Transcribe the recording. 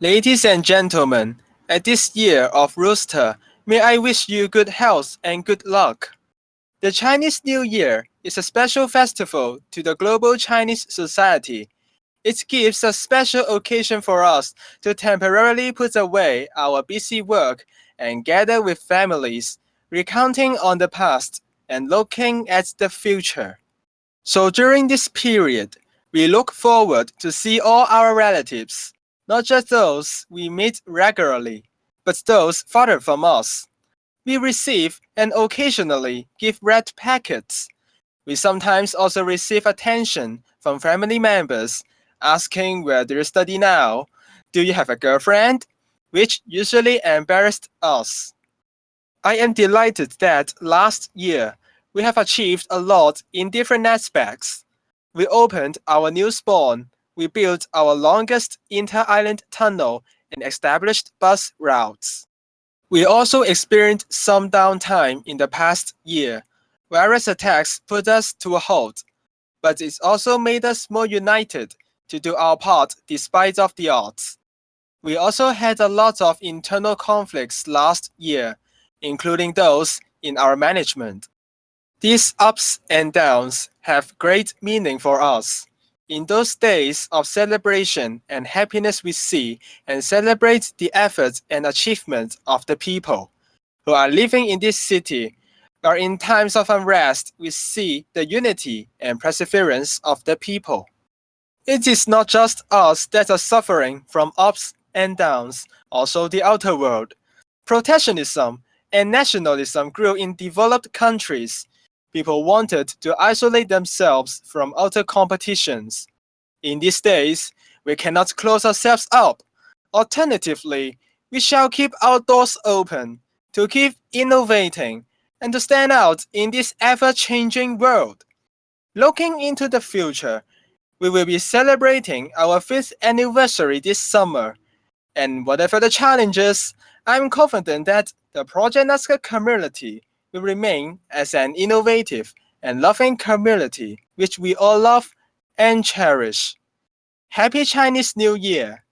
Ladies and gentlemen, at this year of Rooster, may I wish you good health and good luck. The Chinese New Year is a special festival to the global Chinese society. It gives a special occasion for us to temporarily put away our busy work and gather with families, recounting on the past and looking at the future. So during this period, we look forward to see all our relatives, not just those we meet regularly, but those farther from us. We receive and occasionally give red packets. We sometimes also receive attention from family members asking where do you study now? Do you have a girlfriend? Which usually embarrassed us. I am delighted that last year we have achieved a lot in different aspects. We opened our new spawn we built our longest inter-island tunnel and established bus routes. We also experienced some downtime in the past year. Various attacks put us to a halt, but it's also made us more united to do our part despite of the odds. We also had a lot of internal conflicts last year, including those in our management. These ups and downs have great meaning for us. In those days of celebration and happiness we see and celebrate the efforts and achievements of the people who are living in this city, but in times of unrest we see the unity and perseverance of the people. It is not just us that are suffering from ups and downs, also the outer world. Protectionism and nationalism grew in developed countries people wanted to isolate themselves from outer competitions. In these days, we cannot close ourselves up. Alternatively, we shall keep our doors open to keep innovating and to stand out in this ever-changing world. Looking into the future, we will be celebrating our fifth anniversary this summer. And whatever the challenges, I'm confident that the Project Nazca community will remain as an innovative and loving community which we all love and cherish. Happy Chinese New Year!